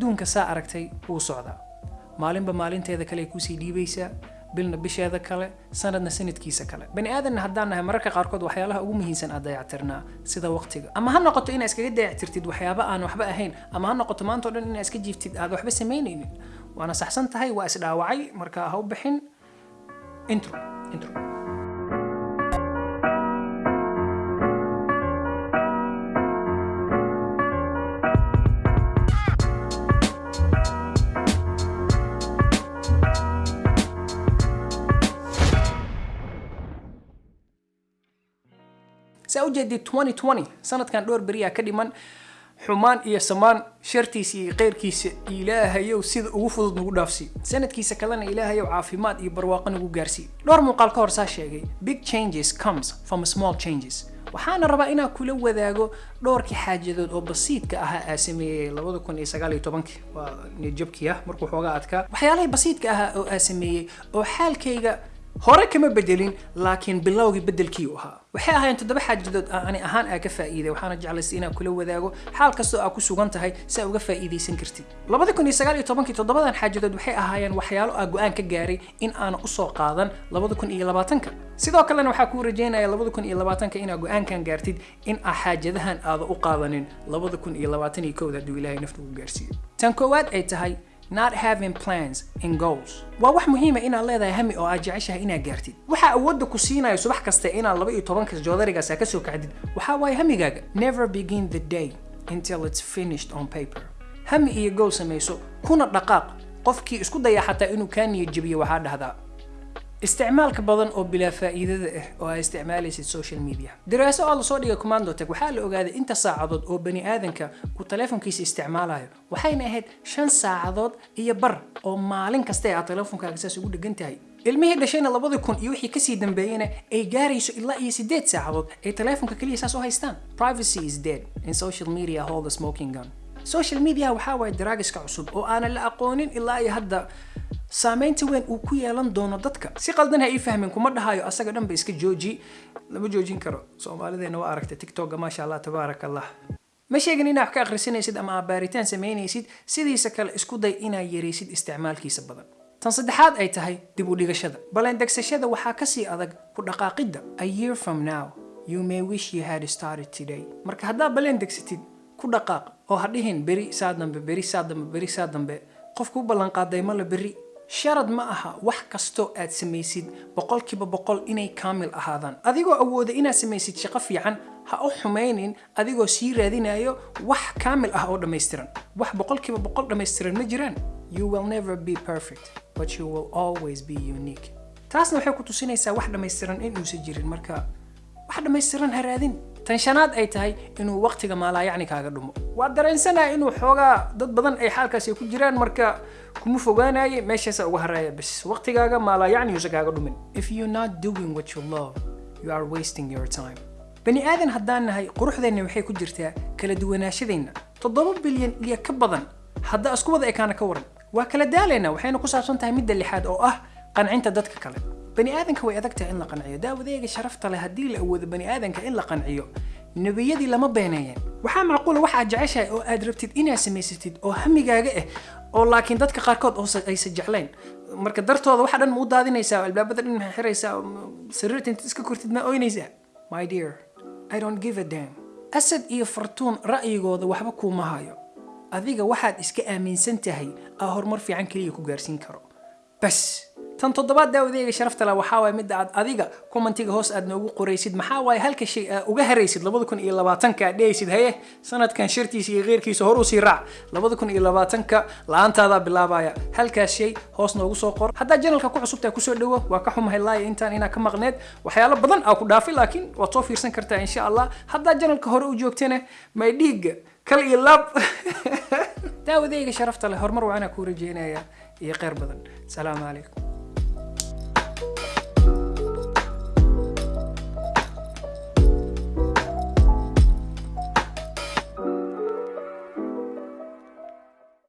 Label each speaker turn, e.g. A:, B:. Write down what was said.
A: adduunka saa aragtay wuu socdaa. Maalinba maalinteeda kale ay ku sii dhiibaysaa bilna bisheeda kale sanadna sanadkiisa kale. Bani aadanna haddaan nahay mararka qaarkood waxyaalaha ugu muhiimsan aad dayactirnaa sida waqtiga. Ama ha noqoto inaa iskaga dayactirtid waxyaaba aan waxba ahayn ama ha noqoto maanta o dhan inaa iska jiiftid aad waxba samaynaynin. Waana saxsan tahay waa isdhaawacay marka ha u bixin. Intro intro saa u jeedid 2020 sanadkan dhowr beriyaa ka dhiman. Xumaan iyo samaan shartiisa iyo keyrkiisa ilaahayow sida ugu fudud nagu dhaafsi. Sanadkiisa kalena ilaahayow caafimaad iyo barwaaqo nagu gaarsii dhowr muuqaal ka hor saa sheegay big changes comes from small changes. Waxaana rabaa inaan kula wadaago dhowrkii xaajadood oo basiidka ahaa aa sameeyey labada kun iyo sagaal iyo tobankii. Waa niyadjabkii ah markuu xoogaa adkaa waxyaalahii basiidka ahaa oo aa sameeyey oo xaalkayga hore kama bedelin laakiin bilowgii bedelkii u ahaa waxay ahaayeen toddoba xaajadood ani ahaan aa ka faa'iiday waxaana jeclaystay inaan kula wadaago xaal kastoo aa ku sugan tahay si aa uga faa'iidaysan kartid labada kun iyo sagaal iyo tobankii toddobadan xaajadood waxay ahaayeen waxyaalo aa go-aan ka gaaray in aana usoo qaadan labada kun iyo labaatanka sidoo kalena waxaa kuu rajeynaya labada kun iyo labaatanka inaa go-aankan gaartid in aa xaajadahan aada u qaadanin labada kun iyo labaatan iyo kowda hadduu ilaahay nafta gaarsiiyo tan koowaad ay tahay not having plans and goals. Waa wax muhiima inaad leedahay hami oo aad jeceshahay inaad gaartid. Waxaa awoodda ku siinayo subax kasta inaad laba iyo tobanka joodarigaas aa ka soo kacdid waxaa waaye hamigaaga. Never begin the day until it's finished on paper. Hami iyo goal samayso kuna dhaqaaq. Qofkii isku daya xataa inuu kaa niyad jabiyo waxaa dhahdaa isticmaalka badan oo bilaa faa'iidada ah oo aa isticmaalaysid social media. Daraaso oo la soo dhigay commando tag waxaa la ogaaday inta saacadood oo bani aadanka uu teleefonkiisa isticmaalayo waxayna ahayd shan saacadood iyo bar oo maalin kasta aad teleefonkaaga saas ugu dhegan tahay. Ilmihii dhashayna labadii kun iyo wixii ka sii dambeeyena ay gaarayso ilaa iyo sideed saacadood ay teleefonka keliya u haystaan. Privacy is dead in social media hold the smoking gun. Social media waxaa waaye daraagiska cusub oo aanan la aqoonin ilaa iyo hadda saamaynta weyn uu ku yeelan doono dadka. Si qaldan ha ii fahmin kuma dhahayo asaga dhanba iska jooji. Lama joojin karo. Soomaalideena waa aragtay tiktoka maasha allah tabaarak allah ma sheegin inaad wax ka akhrisanaysid ama aad baaritaan samaynaysid sidiisa kale isku day inaad yaraysid isticmaalkiisa badan. Tan saddexaad ay tahay dib u dhigashada. Balandegsashada waxaa ka sii adag ku dhaqaaqidda. A year from now you may wish you had started today. Marka haddaad balandegsatid ku dhaqaaq. Oo ha dhihin beri saa dambe beri saa dambe beri saa dambe. Qofku u ballanqaaday mala beri sharad ma aha wax kastoo aad samaysid boqolkiiba boqol inay kaamil ahaadaan. Adigoo awooda inaad samaysid shaqo fiican ha u xumaynin adigoo sii raadinayo wax kaamil ah oo dhammaystiran. Wax boqolkiiba boqol dhammaystiran ma jiraan. Taasna waxay ku tusinaysaa wax dhammaystiran inuusan jirin. Marka wax dhammaystiran ha raadin tan shanaad ay tahay inuu waqtiga maalaayacni kaaga dhumo. Waa dareensanaya inuu xoogaa dad badan ay xaalkaasi ku jiraan marka kuma fogaanaye meeshaasa uga haraya bas waqtigaaga maalaayacni kaaga dhumin. If you're not doing what you love you are wasting your time. Bani aadan haddaan nahay quruxdeenna waxay ku jirtaa kala duwanaashadeenna. Toddoba bilyan iyo ka badan hadda isku wada ekaana ka waran. Waa kala daalaynaa waxayna ku saabsan tahay midda lixaad oo ah qancinta dadka kale bani aadanka way adag tahay in la qanciyo daawadeega sharafta leh haddii la awoodo bani aadanka in la qanciyo nebiyadii lama beeneeyeen waxaa macquula wax aad jeceshahay oo aad rabtid inaad samaysatid oo hamigaaga ah oo laakiin dadka qaarkood oo aysan jeclayn marka dartooda waxa dhan ma u daadinaysaa albaabada dhan maxay xiraysaa sariirta intaad iska kortid ma oynaysaa my dear i don't give a damn asad iyo fartuun ra'yigooda waxba kuuma hayo adiga waxaad iska aaminsan tahay aa horumar fiican keliya ku gaarsiin karo bas تن تضباد داو ذيغ شرفت لا وحاوي مد عد اذيغا كومنتيغ هوس اد نوغو قريسيد محاوي هل كشي اوغه ريسيد لبودكن اي لباتنكا ديسيد هيه سند كان شرتي سي غير كيسو هرو سي راع لبودكن اي لباتنكا هذا دا بلابايا هل كشي هوس نوغو سو قر حدا جنالكا كو عصوبتا كو سو دوو واكحوم هاي لاي انتان أنا كم مغنيد وحيالا بضن أو كدافي لكن وطوفير سن كرتا ان شاء الله حدا جنالكا هرو جوكتين ما يديغ كل اي لاب داو ذيغ شرفت لا هرمر وعنا كوري جينايا يا قير بدن سلام عليكم